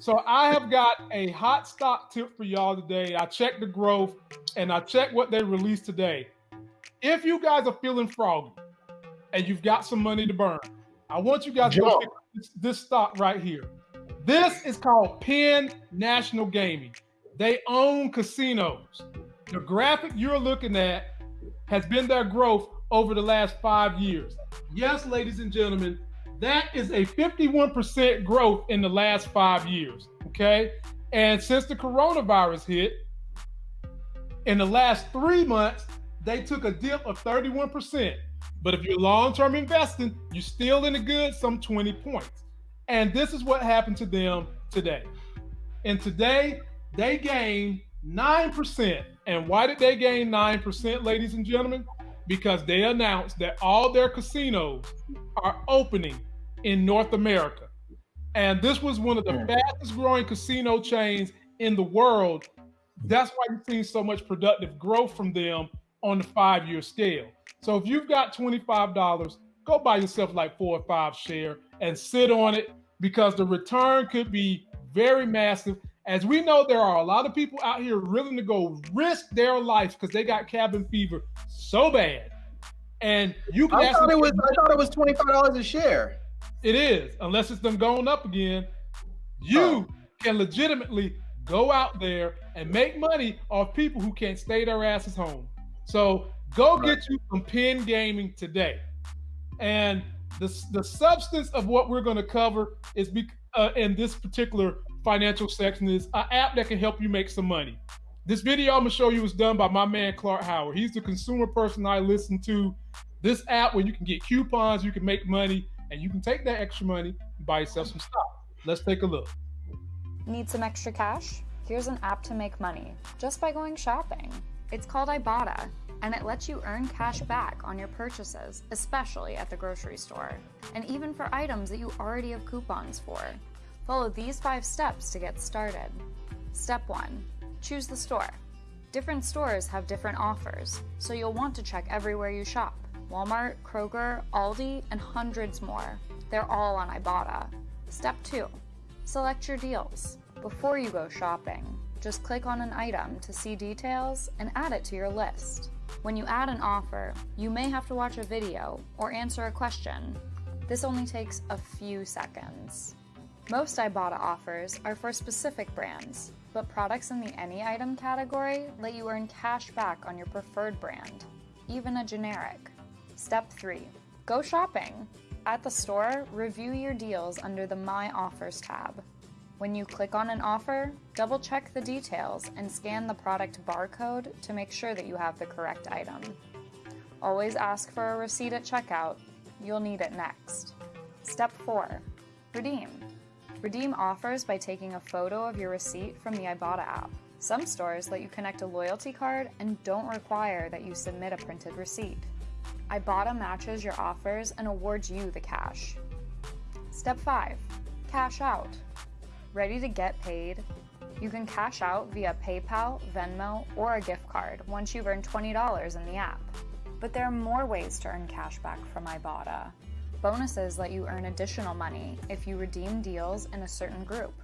So I have got a hot stock tip for y'all today. I checked the growth and I checked what they released today. If you guys are feeling froggy and you've got some money to burn, I want you guys Jump. to pick this, this stock right here. This is called Penn National Gaming. They own casinos. The graphic you're looking at has been their growth over the last five years. Yes, ladies and gentlemen, that is a 51% growth in the last five years. Okay. And since the coronavirus hit, in the last three months, they took a dip of 31%. But if you're long term investing, you're still in the good, some 20 points. And this is what happened to them today. And today, they gained 9%. And why did they gain 9%, ladies and gentlemen? Because they announced that all their casinos are opening in North America. And this was one of the fastest growing casino chains in the world. That's why you've seen so much productive growth from them on the five year scale. So if you've got $25, go buy yourself like four or five share and sit on it because the return could be very massive. As we know, there are a lot of people out here willing to go risk their life because they got cabin fever so bad. And you can I thought it was I thought it was $25 a share. It is, unless it's them going up again. You oh. can legitimately go out there and make money off people who can't stay their asses home. So go right. get you some Penn gaming today. And the, the substance of what we're going to cover is be, uh, in this particular financial section is an app that can help you make some money. This video I'm gonna show you was done by my man Clark Howard. He's the consumer person I listen to. This app where you can get coupons, you can make money, and you can take that extra money and buy yourself some stock. Let's take a look. Need some extra cash? Here's an app to make money just by going shopping. It's called Ibotta, and it lets you earn cash back on your purchases, especially at the grocery store, and even for items that you already have coupons for. Follow these five steps to get started. Step 1 Choose the store. Different stores have different offers, so you'll want to check everywhere you shop. Walmart, Kroger, Aldi, and hundreds more. They're all on Ibotta. Step 2. Select your deals. Before you go shopping, just click on an item to see details and add it to your list. When you add an offer, you may have to watch a video or answer a question. This only takes a few seconds. Most Ibotta offers are for specific brands, but products in the Any Item category let you earn cash back on your preferred brand, even a generic. Step 3. Go shopping. At the store, review your deals under the My Offers tab. When you click on an offer, double check the details and scan the product barcode to make sure that you have the correct item. Always ask for a receipt at checkout. You'll need it next. Step 4. Redeem. Redeem offers by taking a photo of your receipt from the Ibotta app. Some stores let you connect a loyalty card and don't require that you submit a printed receipt. Ibotta matches your offers and awards you the cash. Step 5. Cash out. Ready to get paid? You can cash out via PayPal, Venmo, or a gift card once you've earned $20 in the app. But there are more ways to earn cash back from Ibotta. Bonuses let you earn additional money if you redeem deals in a certain group.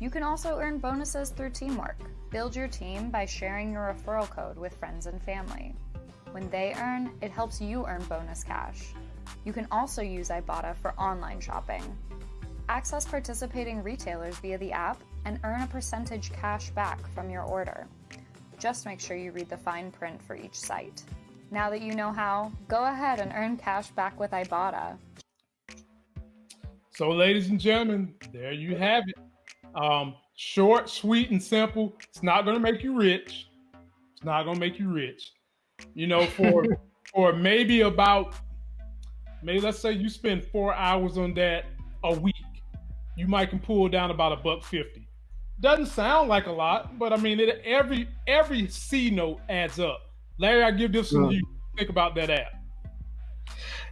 You can also earn bonuses through teamwork. Build your team by sharing your referral code with friends and family. When they earn, it helps you earn bonus cash. You can also use Ibotta for online shopping. Access participating retailers via the app and earn a percentage cash back from your order. Just make sure you read the fine print for each site. Now that you know how, go ahead and earn cash back with Ibotta. So, ladies and gentlemen, there you have it. Um, short, sweet, and simple. It's not going to make you rich. It's not going to make you rich you know, for for maybe about maybe let's say you spend four hours on that a week, you might can pull down about a buck fifty. Doesn't sound like a lot, but I mean, it, every every C note adds up. Larry, I give this to you. Think about that app.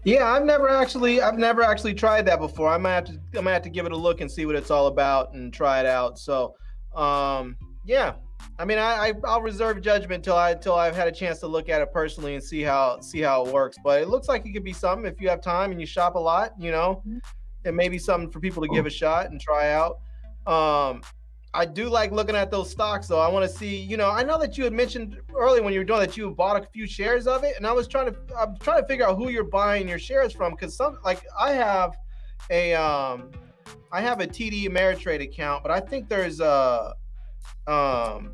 Yeah, I've never actually I've never actually tried that before. I might have to I might have to give it a look and see what it's all about and try it out. So, um, yeah, I mean, I, I will reserve judgment till I till I've had a chance to look at it personally and see how see how it works. But it looks like it could be something if you have time and you shop a lot. You know, mm-hmm. it may be something for people to give a shot and try out. Um, I do like looking at those stocks, though. I want to see, you know, I know that you had mentioned earlier when you were doing that you bought a few shares of it, and I was trying to, I'm trying to figure out who you're buying your shares from because some, like, I have a, um, I have a TD Ameritrade account, but I think there's a, um,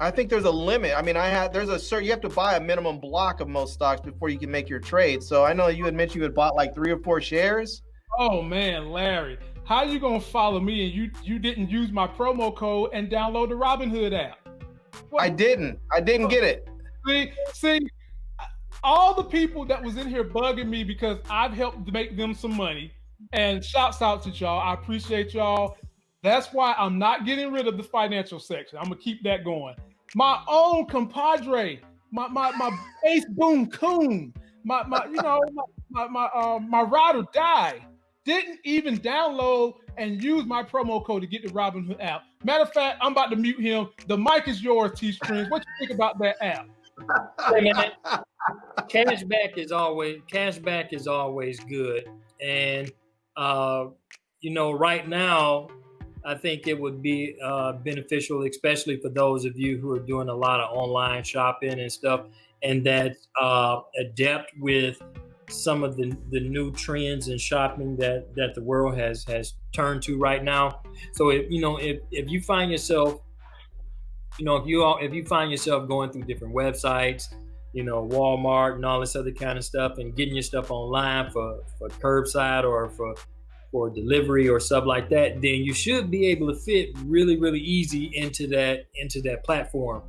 I think there's a limit. I mean, I had there's a certain you have to buy a minimum block of most stocks before you can make your trade. So I know you had mentioned you had bought like three or four shares. Oh man, Larry, how you gonna follow me and you you didn't use my promo code and download the Robinhood app? What? I didn't. I didn't get it. See, see, all the people that was in here bugging me because I've helped make them some money. And shouts out to y'all. I appreciate y'all. That's why I'm not getting rid of the financial section. I'm gonna keep that going. My own compadre, my my my ace boom coon, my my you know my my uh, my ride or die didn't even download and use my promo code to get the Robinhood app. Matter of fact, I'm about to mute him. The mic is yours, T Strings. What you think about that app? Cashback is always cashback is always good, and uh, you know right now I think it would be uh, beneficial, especially for those of you who are doing a lot of online shopping and stuff, and that uh, adept with some of the, the new trends in shopping that that the world has has turned to right now. So if you know if if you find yourself, you know if you all if you find yourself going through different websites, you know Walmart and all this other kind of stuff, and getting your stuff online for for curbside or for for delivery or stuff like that, then you should be able to fit really really easy into that into that platform.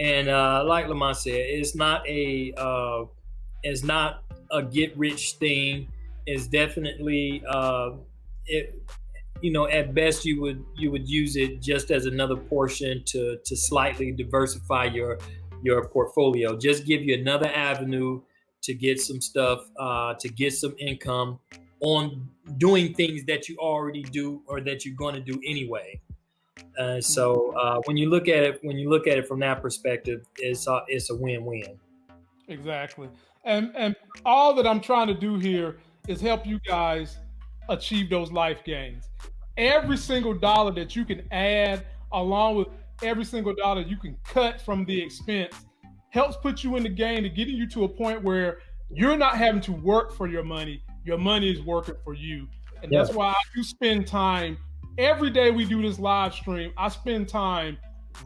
And uh, like Lamont said, it's not a uh, it's not a get rich thing is definitely uh, it, you know at best you would you would use it just as another portion to to slightly diversify your your portfolio just give you another avenue to get some stuff uh, to get some income on doing things that you already do or that you're going to do anyway uh, so uh, when you look at it when you look at it from that perspective it's a, it's a win-win exactly and and all that I'm trying to do here is help you guys achieve those life gains. Every single dollar that you can add, along with every single dollar you can cut from the expense, helps put you in the game to getting you to a point where you're not having to work for your money. Your money is working for you. And yeah. that's why I do spend time every day we do this live stream. I spend time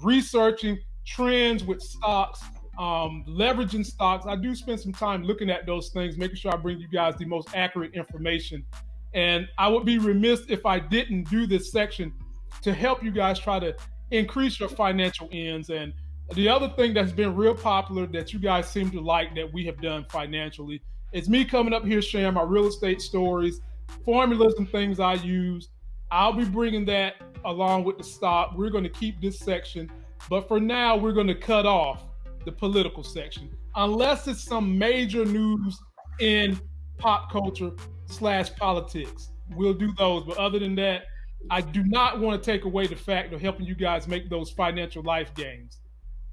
researching trends with stocks um, leveraging stocks. I do spend some time looking at those things, making sure I bring you guys the most accurate information. And I would be remiss if I didn't do this section to help you guys try to increase your financial ends. And the other thing that's been real popular that you guys seem to like that we have done financially is me coming up here sharing my real estate stories, formulas, and things I use. I'll be bringing that along with the stock. We're going to keep this section, but for now, we're going to cut off the political section, unless it's some major news in pop culture slash politics. We'll do those. But other than that, I do not want to take away the fact of helping you guys make those financial life gains.